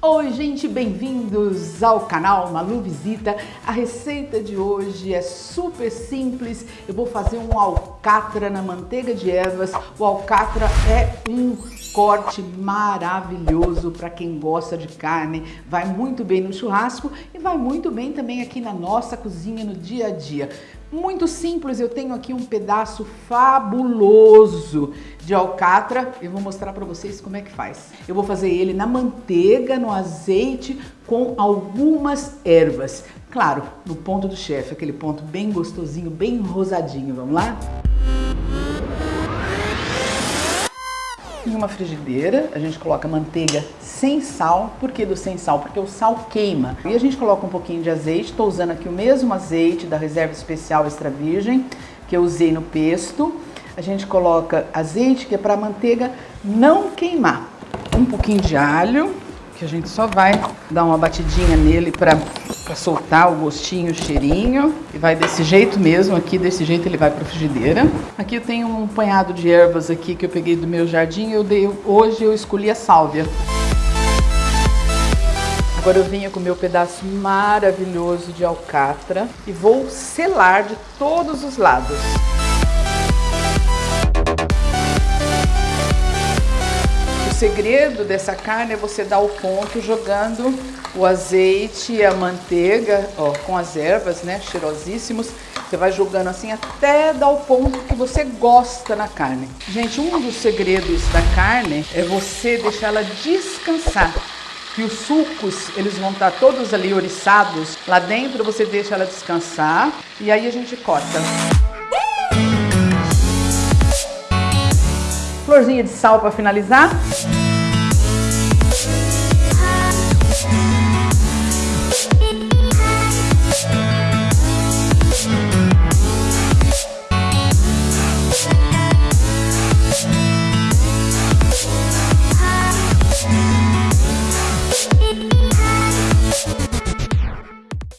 Oi gente, bem-vindos ao canal Malu Visita. A receita de hoje é super simples. Eu vou fazer um alcatra na manteiga de ervas. O alcatra é um corte maravilhoso para quem gosta de carne. Vai muito bem no churrasco e vai muito bem também aqui na nossa cozinha no dia a dia. Muito simples, eu tenho aqui um pedaço fabuloso de alcatra. Eu vou mostrar para vocês como é que faz. Eu vou fazer ele na manteiga, no azeite, com algumas ervas. Claro, no ponto do chefe, aquele ponto bem gostosinho, bem rosadinho. Vamos lá? Uma frigideira, a gente coloca manteiga sem sal. Por que do sem sal? Porque o sal queima. E a gente coloca um pouquinho de azeite. Estou usando aqui o mesmo azeite da reserva especial extra virgem que eu usei no pesto. A gente coloca azeite que é para a manteiga não queimar. Um pouquinho de alho, que a gente só vai dar uma batidinha nele para soltar o gostinho, o cheirinho. E vai desse jeito mesmo aqui, desse jeito ele vai para a frigideira. Aqui eu tenho um punhado de ervas aqui que eu peguei do meu jardim. Eu dei, hoje eu escolhi a sálvia. Agora eu venho com o meu pedaço maravilhoso de alcatra e vou selar de todos os lados. Segredo dessa carne é você dar o ponto jogando o azeite e a manteiga, ó, com as ervas, né, cheirosíssimos. Você vai jogando assim até dar o ponto que você gosta na carne. Gente, um dos segredos da carne é você deixar ela descansar. Que os sucos, eles vão estar todos ali oriçados. Lá dentro você deixa ela descansar e aí a gente corta. Florzinha de sal para finalizar.